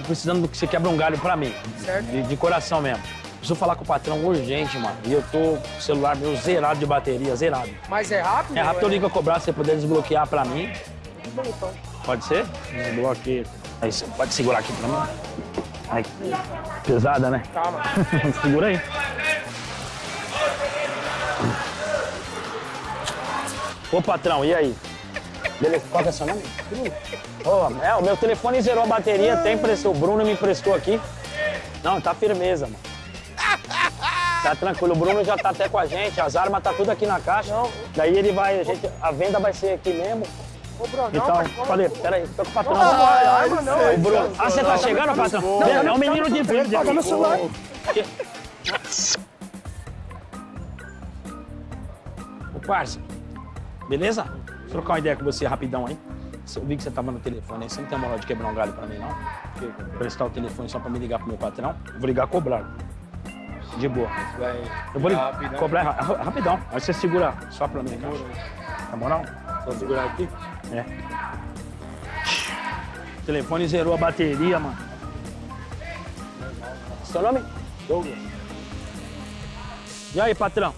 precisando que você quebra um galho pra mim. Certo. De, de coração mesmo. Preciso falar com o patrão urgente, mano. E eu tô com o celular meu zerado de bateria, zerado. Mas é rápido? É rápido, eu ligo a cobrar, se você puder desbloquear pra mim. Bom, então. Pode ser? Desbloqueia. Aí você pode segurar aqui pra mim? Ai, pesada, né? Calma. Segura aí. Ô, patrão, e aí? Beleza, qual que é seu nome? Bruno. Ô, é, o meu telefone zerou a bateria, até emprestou. O Bruno me emprestou aqui. Não, tá firmeza, mano. Tá tranquilo, o Bruno já tá até com a gente, as armas tá tudo aqui na caixa. Daí ele vai, a, gente, a venda vai ser aqui mesmo. Ô, Bruno, Então, mas como- falei, peraí, tô com o patrão. Não, não, não, Bruno. Ah, você tá chegando, patrão? é o menino de verde. Paga meu celular. Ô, parça, beleza? Trocar uma ideia com você rapidão aí. Eu vi que você tava no telefone aí, você não tem moral de quebrar um galho pra mim, não? Prestar o telefone só pra me ligar pro meu patrão? Eu vou ligar cobrar. De boa. Eu vou ligar, cobrar ra- ra- rapidão. Aí você segura só pra mim, cara. Tá moral? Só segurar aqui? É. O telefone zerou a bateria, mano. Seu nome? Douglas. E aí, patrão?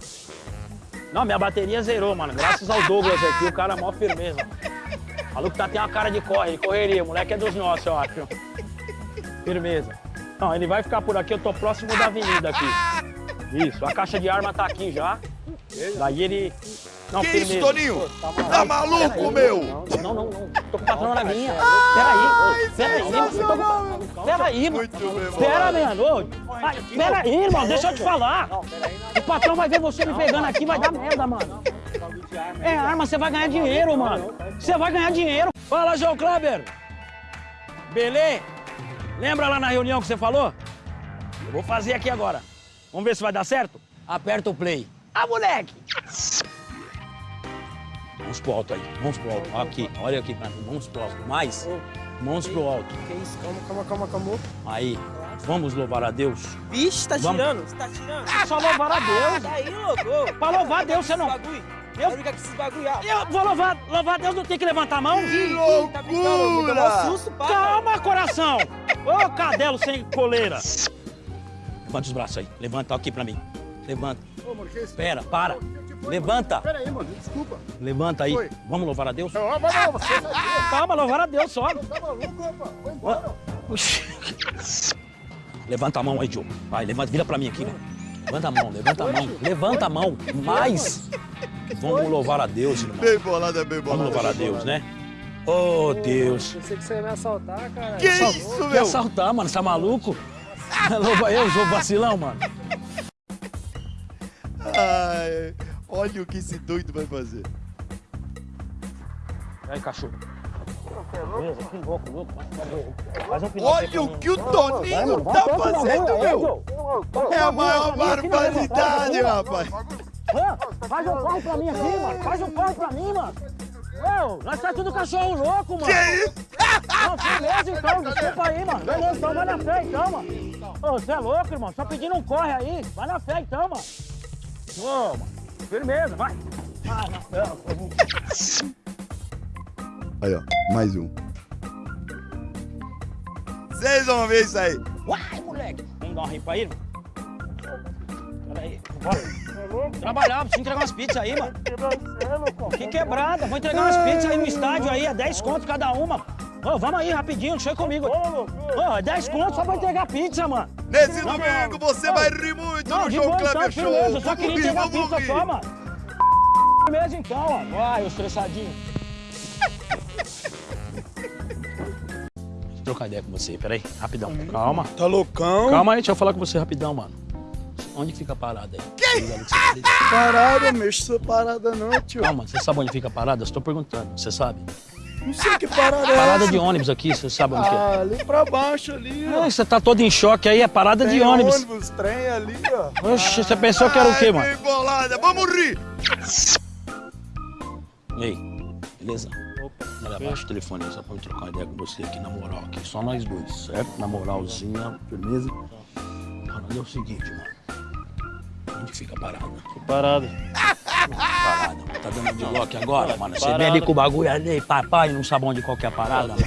Não, minha bateria zerou, mano. Graças ao Douglas aqui, o cara é mó firmeza. O maluco tá, tem uma cara de corre, de correria. O moleque é dos nossos, eu acho. Firmeza. Não, ele vai ficar por aqui, eu tô próximo da avenida aqui. Isso, a caixa de arma tá aqui já. Daí ele... Não, Que firmeza. isso, Toninho? Tá maluco, meu? Não, não, não. Tô com o patrão na linha. Peraí, peraí, mano. Peraí, mano. Muito bem, Pera, mano. Peraí, irmão, deixa eu te falar. O patrão vai ver você me pegando aqui, vai dar merda, mano. É arma, você vai ganhar dinheiro, mano. Você vai ganhar dinheiro. Fala, João Kleber. Belê? Lembra lá na reunião que você falou? Eu vou fazer aqui agora. Vamos ver se vai dar certo? Aperta o play. Ah, moleque! Mãos pro alto aí, mãos pro alto. Aqui, olha aqui mãos pro alto. Mais, mãos pro alto. Que isso? Calma, calma, calma, calma. Aí, vamos louvar a Deus. Vixe, tá Vamos. tirando? Você tá tirando? É só louvar a Deus. Tá aí, louco. Pra louvar a Deus, você não... Eu- Eu brincar com esses bagulho. ah. Eu vou louvar, louvar a Deus, não tem que levantar a mão? Tá susto, pá. Calma, coração! Ô, cadelo sem coleira! Levanta os braços aí. Levanta aqui pra mim. Levanta. Ô, mano, que isso? Pera, para. Levanta. Pera aí, mano, desculpa. Levanta aí. Oi. Vamos louvar a Deus? Não, mas não, você tá Calma, louvar a Deus só. tá maluco, rapaz? Vai embora. Levanta a mão aí, Diogo. Vai, levanta, vira pra mim aqui, velho. Levanta a mão, levanta a mão. Levanta a mão. Mais. Vamos louvar a Deus, irmão. Bem bolado, é bem bolado. Vamos louvar a Deus, né? Oh, Deus. Pensei que você ia me assaltar, cara. Que isso, Quer meu? assaltar, mano? Você tá maluco? Louva eu, sou vacilão, mano. Olha o que esse doido vai fazer. E aí, cachorro? Beleza, que louco, louco. Faz um Olha o que o Toninho tá fazendo, meu! É a maior barbaridade, rapaz! Faz um corre pra mim aqui, mano. Faz um corre pra mim, mano. Ô, nós tá tudo cachorro louco, mano. Que isso? Não, beleza então, desculpa aí, mano. Beleza, então vai na fé então, mano. Ô, você é louco, irmão. Só pedindo um corre aí. Vai na fé então, mano. Ô, mano. Firmeza, vai. Ah, na fé. Aí, ó, mais um. Vocês vão ver isso aí. Uai, moleque. Vamos dar uma ripa aí, irmão? Peraí, bora. Trabalhar, preciso entregar umas pizzas aí, mano. Que quebrada, vou entregar umas pizzas aí no estádio aí, é 10 conto cada uma. Ô, vamos aí rapidinho, deixa comigo. Ô, é 10 conto só pra entregar pizza, mano. Nesse Não, domingo você Não. vai rir muito Não, no de João Kleber então, Show. firmeza, eu só queria rir, entregar vamos pizza rir. só, mano. Firmeza então, ó. Vai, estressadinho. Deixa eu trocar ideia com você, peraí, rapidão. Calma. Tá loucão? Calma aí, deixa eu falar com você rapidão, mano. Onde fica a parada aí? Que? Parada, mexe essa parada não, tio. Calma, você sabe onde fica a parada? Estou perguntando, você sabe? Não sei que parada é Parada de ônibus aqui, você sabe onde que é? Ah, ali pra baixo ali, ó. Ah, você tá todo em choque aí, é parada de Tem ônibus. ônibus, trem ali, ó. Oxe, você pensou que era o quê, mano? bolada, vamos rir. E aí, beleza? Olha, abaixa o telefone aí, só pra eu trocar uma ideia com você aqui, na moral, aqui, só nós dois, certo? Na moralzinha, firmeza. Mano, é o seguinte, mano. Onde fica a parada? Parada. Parada. Tá dando de bloco agora, mano? Você vem Parada. ali com o bagulho ali, papai, não sabe onde que é a parada, mano.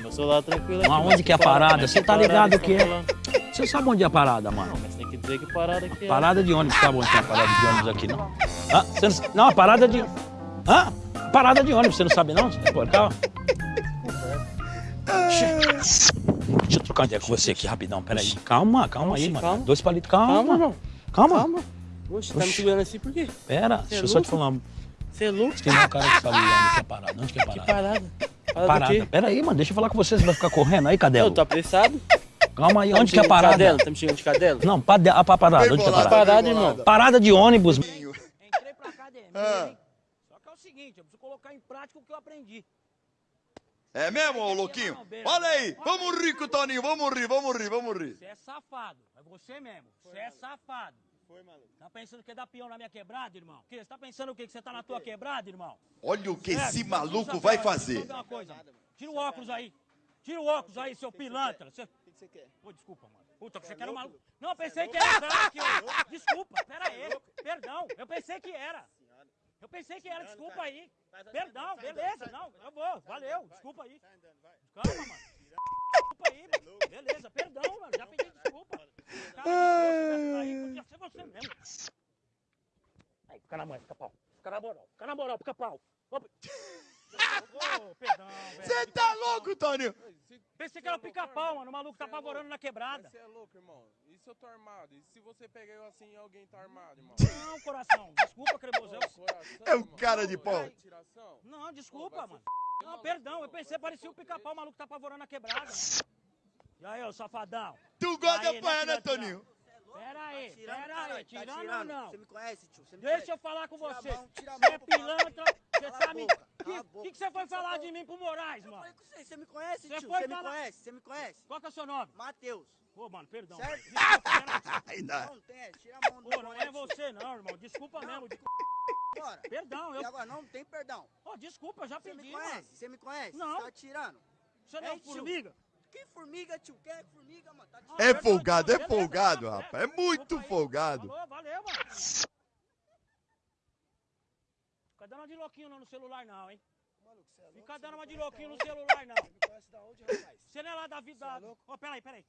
Meu celular tranquilo aqui. Aonde que é a parada? Você tá ligado que é? Você sabe onde é a parada, mano? Mas tem que dizer que parada aqui é. Parada de ônibus, sabe onde tem a parada de ônibus aqui, não? Você não... não, a parada de... Hã? Parada de ônibus, você não sabe não? Pô, calma. Deixa eu trocar ideia com você aqui rapidão, peraí. Calma, calma aí, mano. Dois palitos, calma. Calma. Calma. Calma. Oxe, tá me segurando assim por quê? Pera, Você deixa é eu só te falar. Você é louco? Tem um cara que sabe onde que é parada. Onde que é Que parada? parada. Parada, Parada. Pera aí, mano, deixa eu falar com você, você vai ficar correndo aí, Cadelo? Eu tô apressado. Calma aí, Tá onde que é a parada? cadela? Tá me xingando de cadela? Não, pade- a pa- parada, Bem onde que é bolado, parada? Parada, irmão. Parada de ônibus. Entrei pra academia, Ah. hein? Só que é o seguinte, eu preciso colocar em prática o que eu aprendi. É mesmo, ô Louquinho? Olha aí, vamos rir com o Toninho, vamos rir, vamos rir, vamos rir. Você é safado. É você mesmo. Você é safado. Foi, maluco. Tá pensando que dá peão na minha quebrada, irmão? Que? Você tá pensando o quê? Que você tá na tua quebrada, irmão? Olha o que É, esse maluco vai fazer. uma coisa. Tira o óculos aí. Tira o óculos aí, seu pilantra. Você... O que você quer? Pô, desculpa, mano. Puta, você que era um maluco. Não, eu pensei que era eu- Desculpa, pera aí. Perdão, eu pensei que era. Eu pensei que era, desculpa aí. Perdão, beleza, não, eu vou, valeu, desculpa aí. Calma, mano. Desculpa aí, mano. beleza, perdão, mano, já pedi desculpa. Podia ser você mesmo. Aí, fica na mãe, fica pau. Fica na moral, fica na moral, fica pau. Ô, Ô, perdão, velho. Você tá louco, Toninho? Pensei que era o pica-pau, mano. O maluco tá apavorando na quebrada. Você é louco, irmão. E se eu tô armado? E se você pegar eu assim e alguém tá armado, irmão? Não, coração. Desculpa. Coração, É um cara de pau. é? Não, desculpa, mano. Não, perdão. Eu pensei que parecia o pica-pau. O maluco tá apavorando na quebrada. E aí, ô safadão? Tu gosta de Aí, apanhar, né? Toninho? Pera aí, tirando, pera aí. tá Tirando ou tirando. não? Você me conhece, tio? Você me Deixa conhece. eu falar com Tira você. Você é pilantra. Você sabe... boca, O que, que, você foi Você falar de mim pro Moraes, Eu mano? falei com você, você me conhece, Você tio? Você me conhece? Você me conhece? Qual que é o seu nome? Matheus. Ô, mano, perdão. Certo? Desculpa, pera aí. Ainda. Não, tem, tira a mão do Ô, não é você não, irmão. Desculpa mesmo. de- Bora. Perdão, E eu... agora, não tem perdão. Ô, desculpa, eu já Você pedi, me mano. conhece? Você me conhece? Não. Você tá tirando? Você não é formiga? Que formiga, tio? Quem é formiga, mano? Tá? Ah, É folgado, é beleza, folgado, rapaz. É muito aí. folgado. Falou, valeu, mano. Fica dando uma de louquinho não no celular, não, hein? Fica dando uma de louquinho no celular, não. Conhece da onde, rapaz? Você não é lá da vida. Você é louco? Ô, peraí, peraí.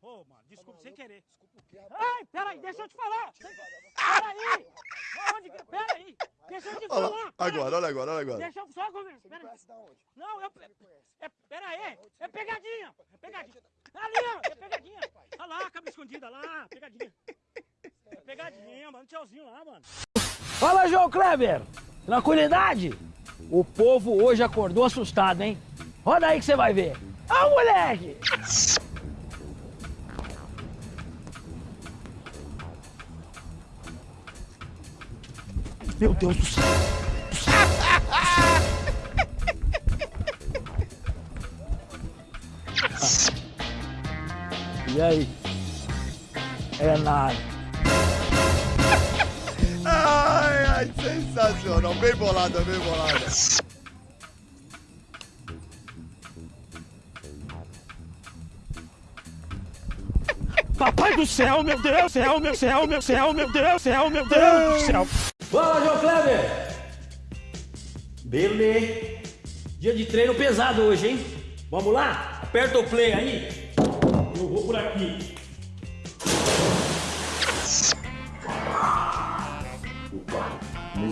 Ô, mano, desculpa, sem maluco? querer. Desculpa o quê, rapaz? Ai, peraí, deixa eu te falar. Peraí. Onde que... Peraí. Deixa eu te falar. agora, olha agora, olha agora. Deixa eu só conversar. Você me Peraí. conhece da onde? Não, eu... Me conhece. É, pera aí, é pegadinha, é pegadinha. Ali, ó, é pegadinha. Olha lá, cabra escondida lá, pegadinha. É pegadinha, mano, tchauzinho lá, mano. Fala, João Kleber. Tranquilidade? O povo hoje acordou assustado, hein? Roda aí que você vai ver. Ah, moleque! Meu Deus do céu. E aí? É nada. Ai, ai, sensacional. Bem bolada, bem bolada. Papai do céu, meu Deus, céu, meu céu, meu céu, meu Deus, céu, meu Deus do céu. Fala, João Kleber. Beleza. Dia de treino pesado hoje, hein? Vamos lá? Aperta o play aí. Eu vou por aqui.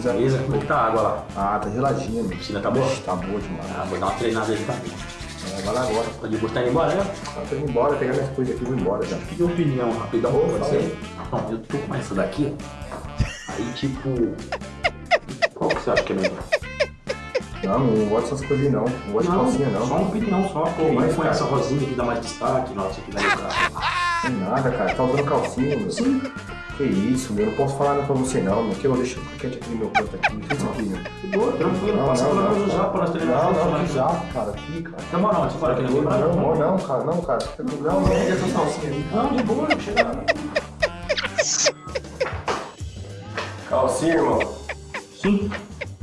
Beleza, como é que tá a água lá? Ah, tá geladinha, meu. A piscina tá boa? Tá boa demais. Ah, vou dar uma treinada aí também. É, vai lá agora. Tá de boa, tá indo embora, né? Tá tô indo embora, pegar minhas coisas aqui e vou embora já. pedir opinião rapidão pra fala você. Bom, eu tô com essa daqui, ó. Aí, tipo. Qual que você acha que é melhor? Não, não gosto dessas coisas não. Não gosto de calcinha, não. Só uma opinião, só. Pô, Que mas com cara? essa rosinha que dá mais destaque, nossa, que dá pra... Tem nada, cara. Tá usando calcinha, meu. Sim. Que isso, meu. Eu não posso falar nada pra você, não, meu. Que eu deixo quieto aqui no meu canto aqui. Que é isso aqui, meu? De boa, tranquilo. Não, Passa não, não, já pra nós treinar Não, não, né? que cara. Aqui, cara. Tá bom, não, você bora, que não lembra? Não, não, não, cara. Não, cara. Não, não. Não, de boa, não chega Calcinha, irmão. Sim.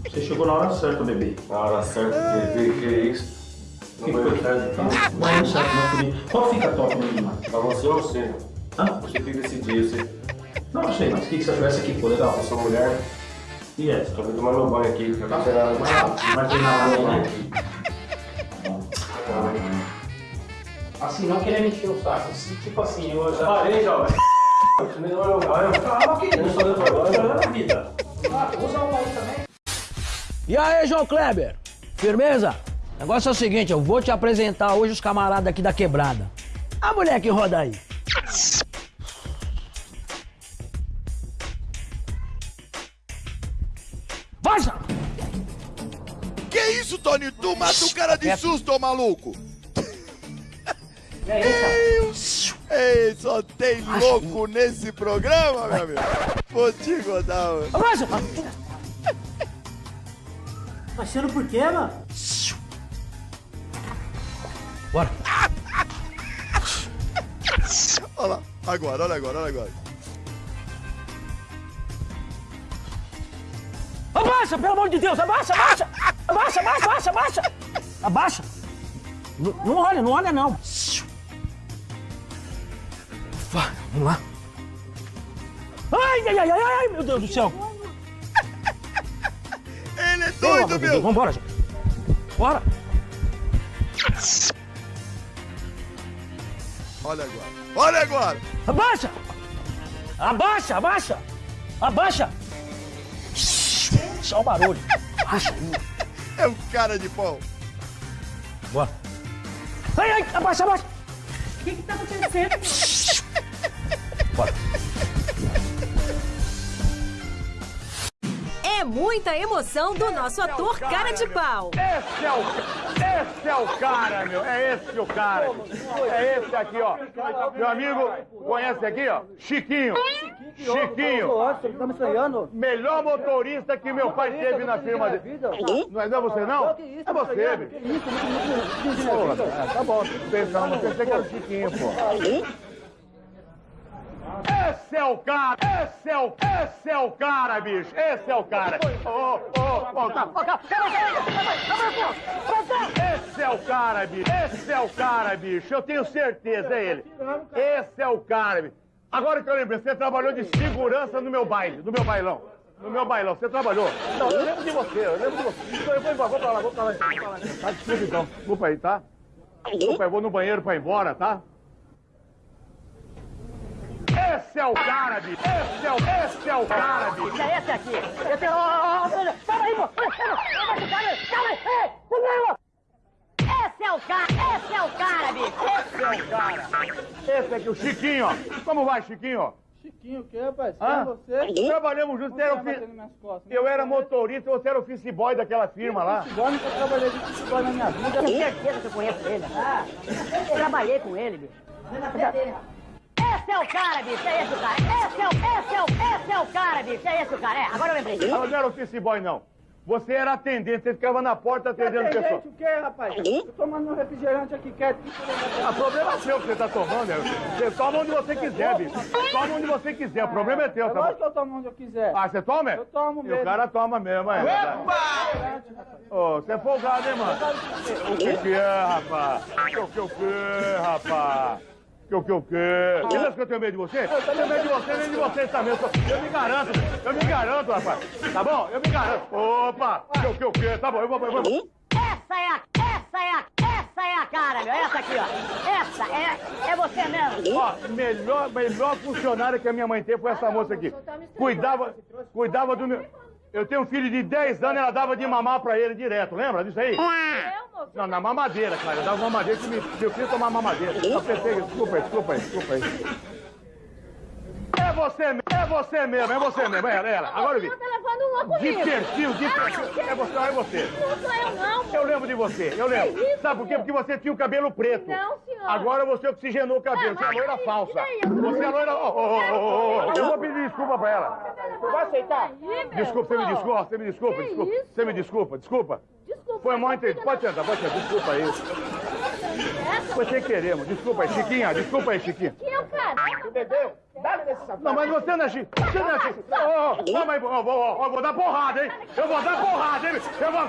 Você chegou na hora certa, bebê. Na hora certa, que, que é isso? Que foi? Tá, vai no certo, não comigo. Qual fica top no mano? Pra você ou você? Hã? Você fica decidir, você. Não, não sei, mas o que que você achou essa aqui? Ficou legal. Eu sou mulher. E essa? Tô vendo tomar meu banho aqui. Acabei de chegar Vai treinar lá, né? Tá Assim, não querer me encher o saco. Tipo assim, eu já parei, jovem. Calma, querido. Eu sou agora E aí, João Kleber? Firmeza? O negócio é o seguinte, eu vou te apresentar hoje os camaradas aqui da quebrada. A mulher que roda aí. Vaza! Que isso, Tony? Tu mata o cara de susto, ô maluco! Deus! Ei, só tem louco nesse programa, meu amigo! Vou te contar, mano. Vaza! Tá sendo por quê, mano? Bora. Olha lá, agora, olha agora, olha agora. Abaixa, pelo amor de Deus, abaixa, abaixa! Abaixa, abaixa, abaixa, abaixa! Abaixa! N- não olha, não olha não. Ufa, vamos lá. Ai, ai, ai, ai, ai, meu Deus do céu. Ele é doido, meu! Vambora, gente. Bora. Olha agora, olha agora! Abaixa! Abaixa, abaixa! Abaixa! Só o barulho. Abaixa. É um cara de pau! Bora. Ai, ai, abaixa, abaixa. O que que tá acontecendo? Bora. É muita emoção do nosso ator cara de pau. Esse é o, esse é o cara, meu. É esse o cara. É esse aqui, ó. Meu amigo, conhece aqui, ó? Chiquinho. Chiquinho. Tá? Melhor motorista que meu pai teve na firma dele. Não é, não é você, não? É você. Porra, tá bom. Mas pensei que era o Chiquinho, pô. Esse é o cara! Esse é o, esse é o cara, bicho! Esse é o cara! Ô, ô, ô. Esse é o cara, bicho! Esse é o cara, bicho! Eu tenho certeza, é ele! Esse é o cara, bicho! Agora que eu lembrei, você trabalhou de segurança no meu baile, no meu bailão. No meu bailão, você trabalhou? Não, eu lembro de você, eu lembro de você. Então eu vou embora, vou pra lá, vou pra lá. Tá, desculpa então. Desculpa aí, tá? Desculpa, eu vou no banheiro pra ir embora, tá? Esse é o cara, bicho! Esse é o, esse é o cara, bicho! É esse aqui. Esse é o... Calma aí, pô. Calma aí, calma! Esse é o cara, esse é o cara, bicho. Esse é o cara! Esse aqui, o Chiquinho, ó. Como vai, Chiquinho? Chiquinho, o que, rapaz? Hã? é você? Trabalhamos juntos, você era ofi- costas, Eu era motorista, você era office boy daquela firma lá. Igual nunca trabalhei de futebol na minha vida. Tenho certeza que eu conheço ele. Ah, eu trabalhei com ele, bicho. Esse é o cara, bicho, é esse o cara. Esse é o, esse é o, esse é o cara, bicho, é esse o cara. É, agora eu lembrei. Ela não era office boy, não. Você era atendente, você ficava na porta atendendo pessoas. gente o quê, rapaz? Tô tomando um refrigerante aqui quieto. O problema é seu que você tá tomando, né? Você toma onde você quiser, bicho. Toma onde você quiser, o problema é teu, É tá lógico bom? que eu tomo onde eu quiser. Ah, você toma? é? Eu tomo E mesmo. o cara toma mesmo, é. Ô, você é folgado, hein, mano? O que que é, rapaz? O que que o que, rapaz? Que o que o que? Você que eu tenho medo de você? Eu tenho medo de você, nem de você também. Eu, eu me garanto, eu me garanto, rapaz. Tá bom? Eu me garanto. Opa, que o que o que? Tá bom, eu vou... Eu vou. Essa é a, essa é a, essa é a cara, meu. Essa aqui, ó. Essa é, é você mesmo. Ó, melhor, melhor funcionária que a minha mãe teve foi essa moça aqui. Cuidava, cuidava do meu... Eu tenho um filho de 10 anos, ela dava de mamar pra ele direto, lembra disso aí? Não, na mamadeira, cara. Eu dava mamadeira que meu filho tomava mamadeira. Eu desculpa desculpa desculpa aí. É você mesmo, é você mesmo, é você mesmo, é ela, é ela. Agora eu vi. Tá levando uma De comigo. perfil, de perfil. É você, é você. Não sou eu, não. Eu lembro de você, eu lembro. Que isso, Sabe por quê? Porque você tinha o cabelo preto. Não, senhor. Agora você oxigenou o cabelo, Ah, você é loira falsa. e? Eu Você é loira. Eu vou pedir desculpa pra ela. Vai aceitar? Desculpa, você me desculpa, você me desculpa, Que desculpa. Você me desculpa, desculpa. Desculpa. Foi mal entendido. Pode sentar, pode sentar. Desculpa aí. Foi sem querer, mano. Desculpa aí, Chiquinha. Desculpa aí, Chiquinha. Quem é o cara? Entendeu? Dá-lhe nesse sapato. Não, mas você não é Chiquinha. Você não é ô, não, mas, eu vou dar porrada, hein? Eu vou dar porrada, hein? Eu vou...